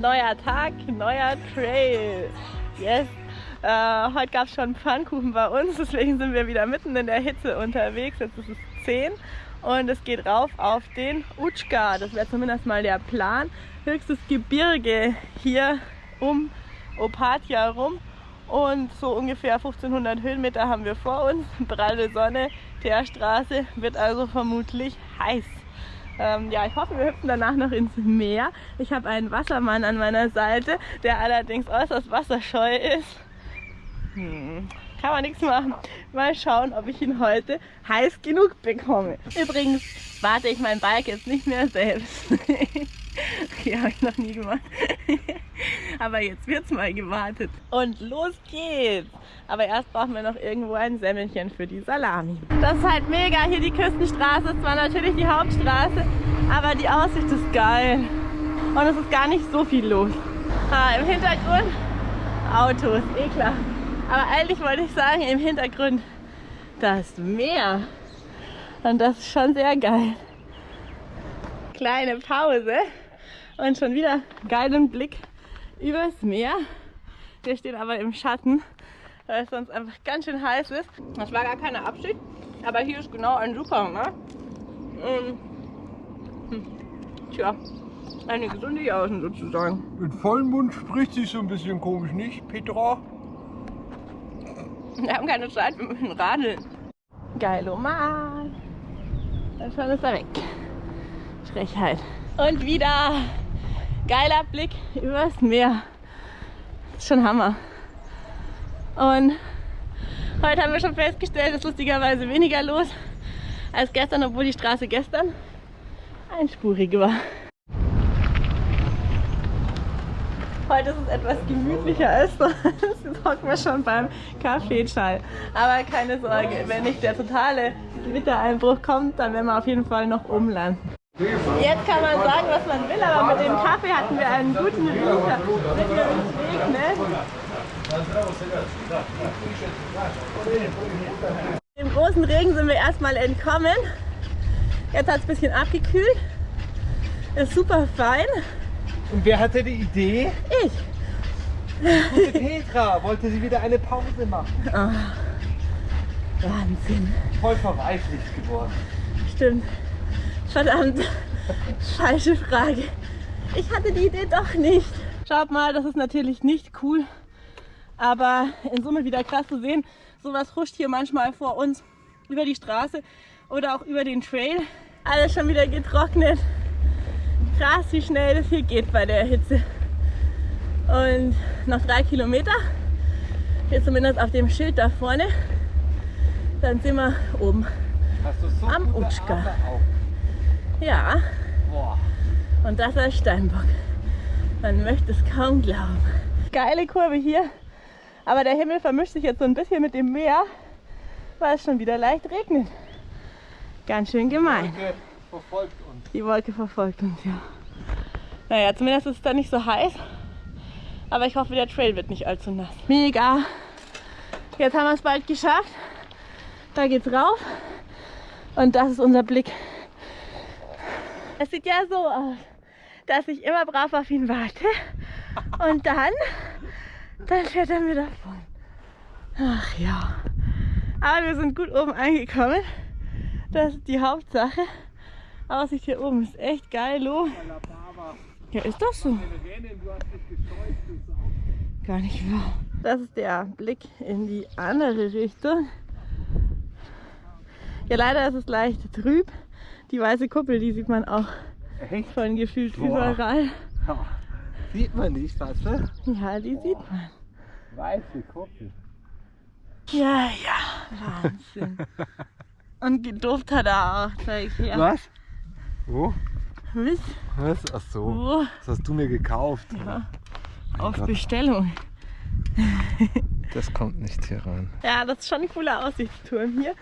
neuer Tag, neuer Trail. Yes. Äh, heute gab es schon Pfannkuchen bei uns, deswegen sind wir wieder mitten in der Hitze unterwegs. Jetzt ist es 10 und es geht rauf auf den Utschka. Das wäre zumindest mal der Plan. Höchstes Gebirge hier um Opatia rum und so ungefähr 1500 Höhenmeter haben wir vor uns. Pralle Sonne, Teerstraße, wird also vermutlich heiß. Ähm, ja, ich hoffe, wir hüpfen danach noch ins Meer. Ich habe einen Wassermann an meiner Seite, der allerdings äußerst wasserscheu ist. Hm, kann man nichts machen. Mal schauen, ob ich ihn heute heiß genug bekomme. Übrigens warte ich mein Bike jetzt nicht mehr selbst. okay, habe ich noch nie gemacht. Aber jetzt wird es mal gewartet. Und los geht's. Aber erst brauchen wir noch irgendwo ein Semmelchen für die Salami. Das ist halt mega. Hier die Küstenstraße ist zwar natürlich die Hauptstraße, aber die Aussicht ist geil. Und es ist gar nicht so viel los. Ah, Im Hintergrund Autos, eh klar. Aber eigentlich wollte ich sagen, im Hintergrund das Meer. Und das ist schon sehr geil. Kleine Pause und schon wieder geilen Blick übers Meer. Wir stehen aber im Schatten, weil es sonst einfach ganz schön heiß ist. Das war gar keine Absicht, aber hier ist genau ein Supermarkt. Und, hm, tja, eine gesunde Jausen sozusagen. Mit vollem Mund spricht sich so ein bisschen komisch, nicht, Petra? Wir haben keine Zeit, wir müssen radeln. Geiloman. Dann schon ist er weg. Frechheit. Und wieder geiler Blick übers Meer. Ist schon Hammer. Und heute haben wir schon festgestellt, ist lustigerweise weniger los als gestern, obwohl die Straße gestern einspurig war. Heute ist es etwas gemütlicher als sonst. Jetzt hocken wir schon beim Kaffeeschall. Aber keine Sorge, wenn nicht der totale Gewittereinbruch kommt, dann werden wir auf jeden Fall noch umlanden. Jetzt kann man sagen, was man will, aber mit dem Kaffee hatten wir einen guten Riecher. Uns regnet. Dem großen Regen sind wir erstmal entkommen. Jetzt hat es ein bisschen abgekühlt. Ist super fein. Und wer hatte die Idee? Ich. Gute Petra wollte sie wieder eine Pause machen. Oh, Wahnsinn. Voll verweichlicht geworden. Stimmt. Verdammt. Falsche Frage. Ich hatte die Idee doch nicht. Schaut mal, das ist natürlich nicht cool. Aber in Summe wieder krass zu sehen. Sowas huscht hier manchmal vor uns über die Straße oder auch über den Trail. Alles schon wieder getrocknet. Krass, wie schnell das hier geht bei der Hitze. Und noch drei Kilometer, hier zumindest auf dem Schild da vorne, dann sind wir oben Hast du so am Utschka. Boah. und das als Steinbock. Man möchte es kaum glauben. Geile Kurve hier, aber der Himmel vermischt sich jetzt so ein bisschen mit dem Meer, weil es schon wieder leicht regnet. Ganz schön gemein. Wolke verfolgt uns. Die Wolke verfolgt uns, ja. Naja, zumindest ist es dann nicht so heiß. Aber ich hoffe, der Trail wird nicht allzu nass. Mega! Jetzt haben wir es bald geschafft. Da geht's rauf. Und das ist unser Blick. Es sieht ja so aus, dass ich immer brav auf ihn warte. Und dann, dann fährt er mir davon. Ach ja. Aber wir sind gut oben angekommen. Das ist die Hauptsache. Aussicht hier oben ist echt geil, lo. Ja, ist doch so. Gar nicht wahr. Das ist der Blick in die andere Richtung. Ja, leider ist es leicht trüb. Die weiße Kuppel, die sieht man auch Echt? von gefühlt Boah. überall. Ja. Sieht man nicht, was ne? Ja, die sieht man. Weiße Kuppel. Ja, ja, Wahnsinn. Und gedufft hat er auch, zeig ich her. Was? Wo? Wisst, Was? Ach so. wo? Das hast du mir gekauft. Ja. Auf Gott. Bestellung. Das kommt nicht hier rein. Ja, das ist schon ein cooler Aussichtsturm hier.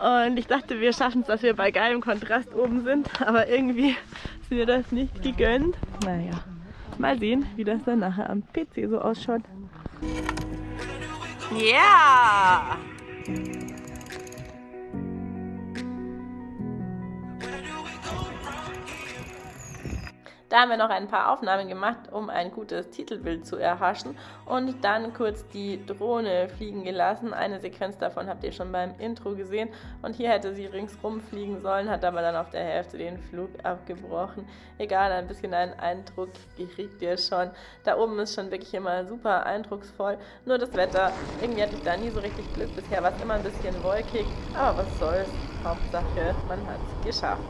Und ich dachte, wir schaffen es, dass wir bei geilem Kontrast oben sind. Aber irgendwie ist mir das nicht gegönnt. Naja, mal sehen, wie das dann nachher am PC so ausschaut. Ja! Da haben wir noch ein paar Aufnahmen gemacht, um ein gutes Titelbild zu erhaschen und dann kurz die Drohne fliegen gelassen. Eine Sequenz davon habt ihr schon beim Intro gesehen und hier hätte sie ringsrum fliegen sollen, hat aber dann auf der Hälfte den Flug abgebrochen. Egal, ein bisschen einen Eindruck kriegt ihr schon. Da oben ist schon wirklich immer super eindrucksvoll, nur das Wetter, irgendwie hatte ich da nie so richtig Glück. Bisher war es immer ein bisschen wolkig, aber was soll's. Hauptsache, man hat es geschafft.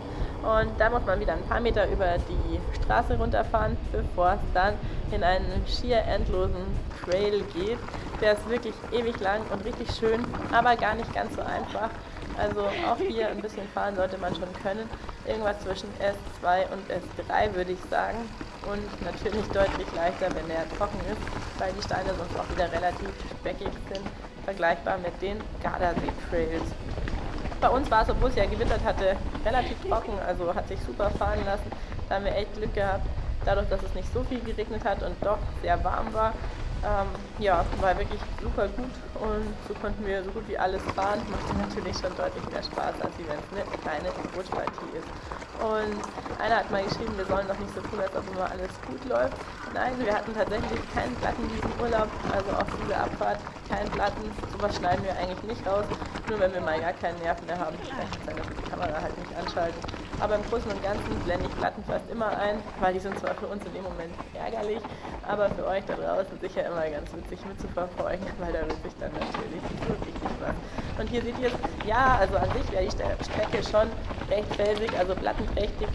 Und da muss man wieder ein paar Meter über die Straße runterfahren, bevor es dann in einen schier endlosen Trail geht. Der ist wirklich ewig lang und richtig schön, aber gar nicht ganz so einfach. Also auch hier ein bisschen fahren sollte man schon können. Irgendwas zwischen S2 und S3 würde ich sagen. Und natürlich deutlich leichter, wenn er trocken ist, weil die Steine sonst auch wieder relativ speckig sind, vergleichbar mit den Gardasee Trails. Bei uns war es, obwohl es ja gewittert hatte, relativ trocken, also hat sich super fahren lassen. Da haben wir echt Glück gehabt, dadurch, dass es nicht so viel geregnet hat und doch sehr warm war. Ähm, ja, war wirklich super gut und so konnten wir so gut wie alles fahren. Machte natürlich schon deutlich mehr Spaß, als wenn es eine kleine Rutschpartie ist. Und einer hat mal geschrieben, wir sollen doch nicht so tun, als ob immer alles gut läuft. Nein, wir hatten tatsächlich keinen Platten diesen Urlaub, also auf dieser Abfahrt keinen Platten. Sowas schneiden wir eigentlich nicht raus. Nur wenn wir mal gar keinen Nerv mehr haben, dann dass die Kamera halt nicht anschalten. Aber im Großen und Ganzen blende ich Platten fast immer ein, weil die sind zwar für uns in dem Moment ärgerlich, aber für euch da draußen sicher immer ganz witzig mitzuverfolgen, weil da wird sich dann natürlich richtig was. Und hier seht ihr es, ja, also an sich wäre die Strecke schon recht felsig, also plattenträchtig.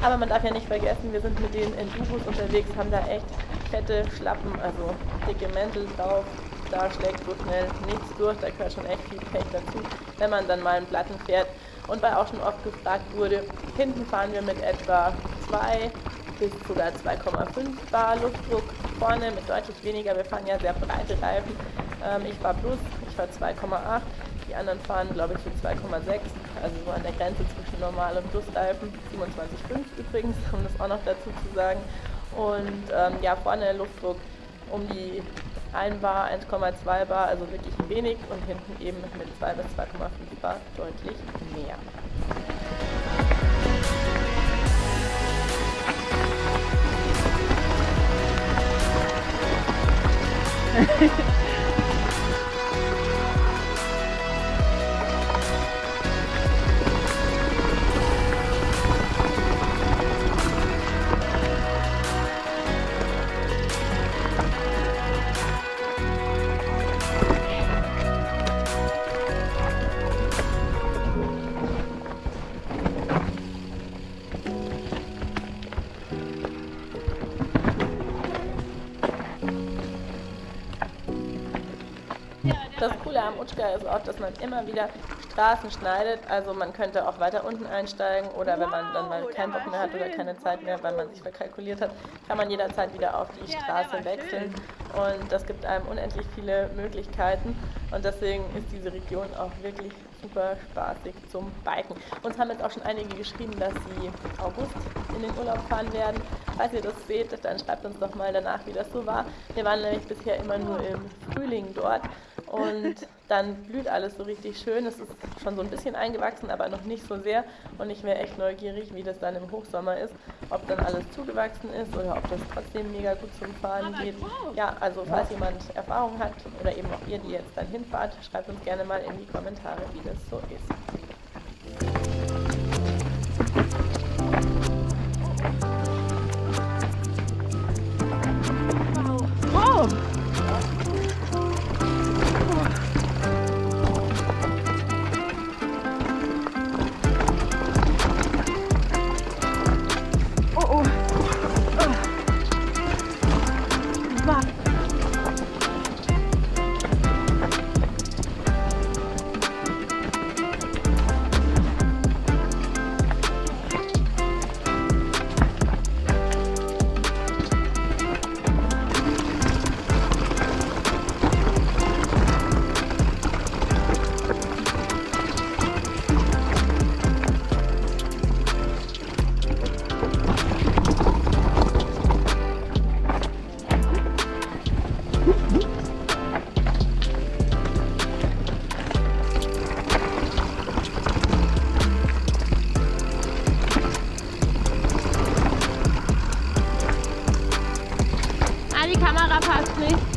Aber man darf ja nicht vergessen, wir sind mit den Enduros unterwegs, haben da echt fette Schlappen, also dicke Mäntel drauf, da schlägt so schnell nichts durch, da gehört schon echt viel Pech dazu, wenn man dann mal einen Platten fährt. Und weil auch schon oft gefragt wurde, hinten fahren wir mit etwa 2 bis sogar 2,5 Bar Luftdruck, vorne mit deutlich weniger, wir fahren ja sehr breite Reifen. Ähm, ich fahre plus, ich fahre 2,8, die anderen fahren glaube ich für 2,6, also so an der Grenze zwischen Normal- und Plusreifen, 27,5 übrigens, um das auch noch dazu zu sagen. Und ähm, ja, vorne Luftdruck um die 1 Bar, 1,2 Bar, also wirklich wenig und hinten eben mit 2 bis 2,5 Bar deutlich mehr. Das Coole am Utschka ist auch, dass man immer wieder Straßen schneidet. Also man könnte auch weiter unten einsteigen oder wenn man dann mal keinen Bock mehr hat oder keine Zeit mehr, weil man sich verkalkuliert hat, kann man jederzeit wieder auf die Straße wechseln. Und das gibt einem unendlich viele Möglichkeiten. Und deswegen ist diese Region auch wirklich super spaßig zum Biken. Uns haben jetzt auch schon einige geschrieben, dass sie August in den Urlaub fahren werden. Falls ihr das seht, dann schreibt uns doch mal danach, wie das so war. Wir waren nämlich bisher immer nur im Frühling dort und dann blüht alles so richtig schön. Es ist schon so ein bisschen eingewachsen, aber noch nicht so sehr. Und ich wäre echt neugierig, wie das dann im Hochsommer ist, ob dann alles zugewachsen ist oder ob das trotzdem mega gut zum Fahren geht. Ja, also falls jemand Erfahrung hat oder eben auch ihr, die jetzt dann hinfahrt, schreibt uns gerne mal in die Kommentare, wie das so ist. up, actually.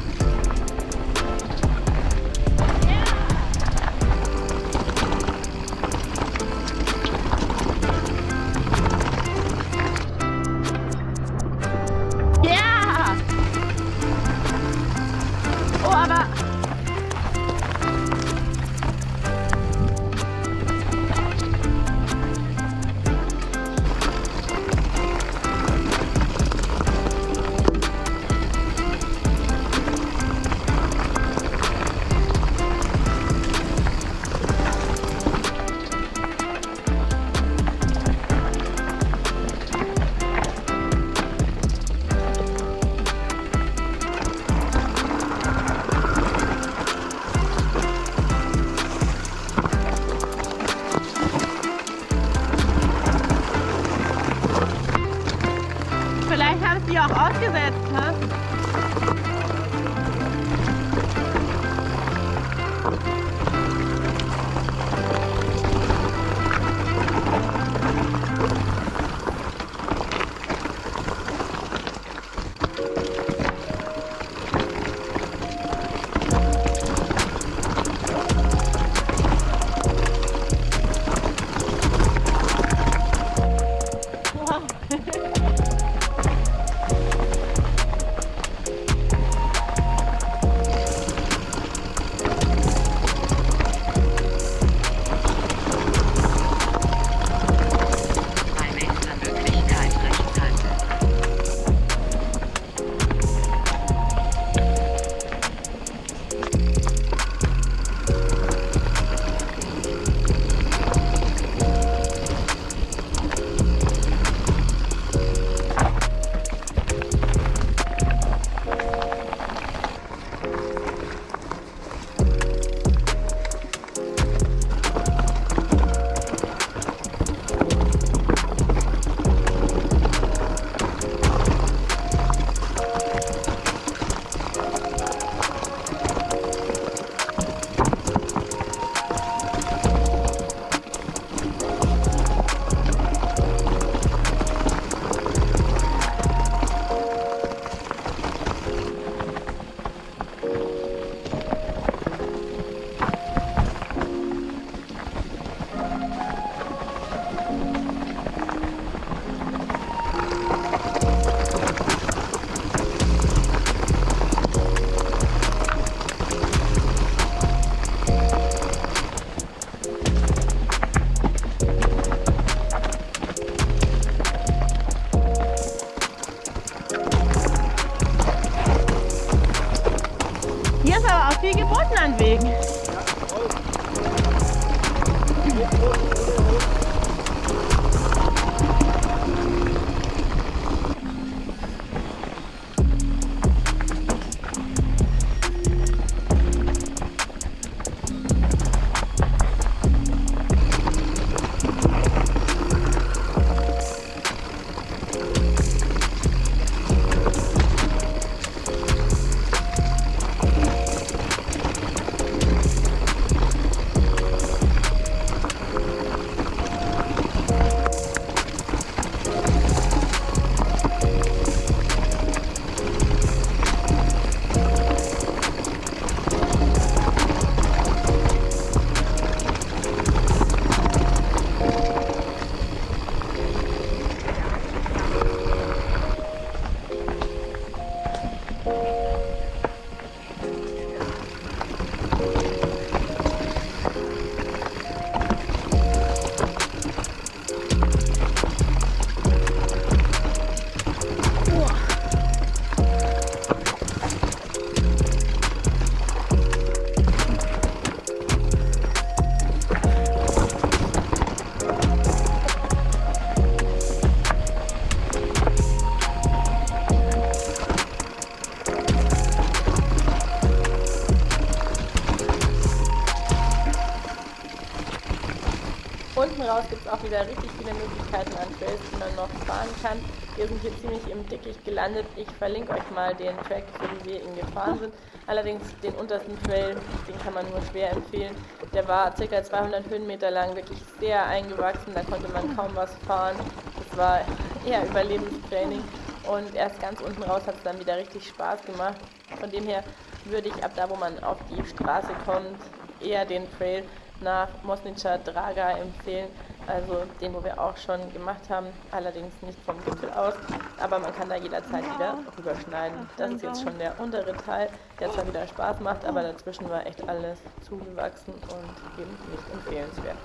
Raus gibt es auch wieder richtig viele Möglichkeiten an Trails, die man noch fahren kann. Wir sind hier ziemlich im Dickicht gelandet. Ich verlinke euch mal den Track, so wie wir ihn gefahren sind. Allerdings den untersten Trail, den kann man nur schwer empfehlen. Der war ca. 200 Höhenmeter lang, wirklich sehr eingewachsen. Da konnte man kaum was fahren. Das war eher Überlebenstraining. Und erst ganz unten raus hat es dann wieder richtig Spaß gemacht. Von dem her würde ich ab da, wo man auf die Straße kommt, eher den Trail nach Mosnica Draga empfehlen. also den, wo wir auch schon gemacht haben, allerdings nicht vom Gipfel aus, aber man kann da jederzeit wieder rüberschneiden. Das ist jetzt schon der untere Teil, der zwar wieder Spaß macht, aber dazwischen war echt alles zugewachsen und eben nicht empfehlenswert.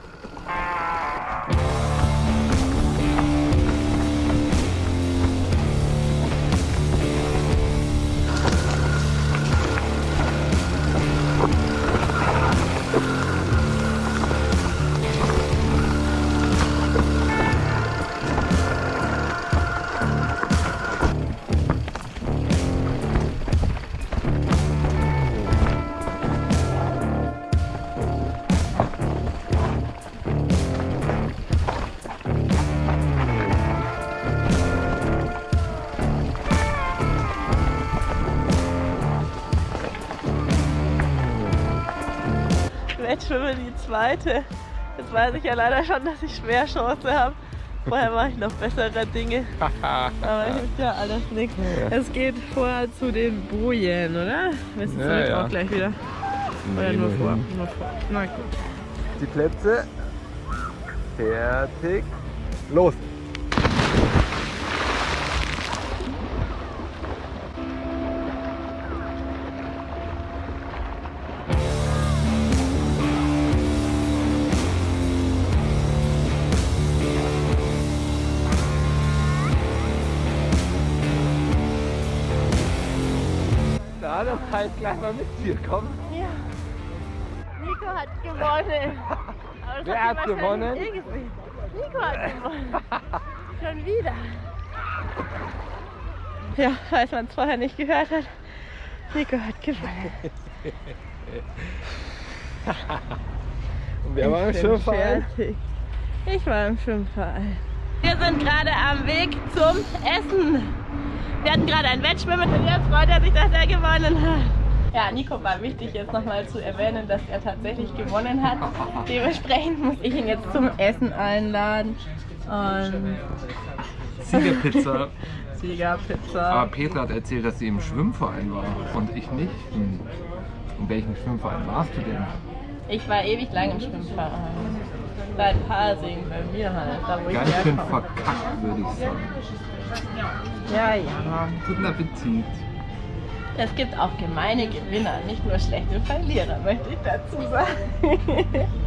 Zweite. Jetzt weiß ich ja leider schon, dass ich schwer Chance habe. Vorher mache ich noch bessere Dinge. Aber hilft ja alles nichts. Es geht vorher zu den Bojen, oder? Du Ja, damit ja. auch gleich wieder? Oder nur vor? Nur vor. Na gut. Die Plätze. Fertig. Los. Na, das heißt gleich mal mit dir, komm. Ja. Nico hat gewonnen. Wer hat wahrscheinlich gewonnen? Nico hat gewonnen. Schon wieder. Ja, falls man es vorher nicht gehört hat. Nico hat gewonnen. Und wer war im Ich Schwimmverein? fertig. Ich war im Schwimmverein. Wir sind gerade am Weg zum Essen. Wir hatten gerade ein Wettschwimmen und jetzt freut er sich, dass er gewonnen hat. Ja, Nico war wichtig jetzt nochmal zu erwähnen, dass er tatsächlich gewonnen hat. Dementsprechend muss ich ihn jetzt zum Essen einladen. Und Siegerpizza. Siegerpizza. Aber Petra hat erzählt, dass sie im Schwimmverein war und ich nicht. Hm. In welchem Schwimmverein warst du denn? Ich war ewig lang im Schwimmverein. Seit Parsing bei mir halt, da wo ich Ganz schön verkackt, würde ich sagen. Ja, ja. Guten Appetit. Es gibt auch gemeine Gewinner, nicht nur schlechte Verlierer, möchte ich dazu sagen.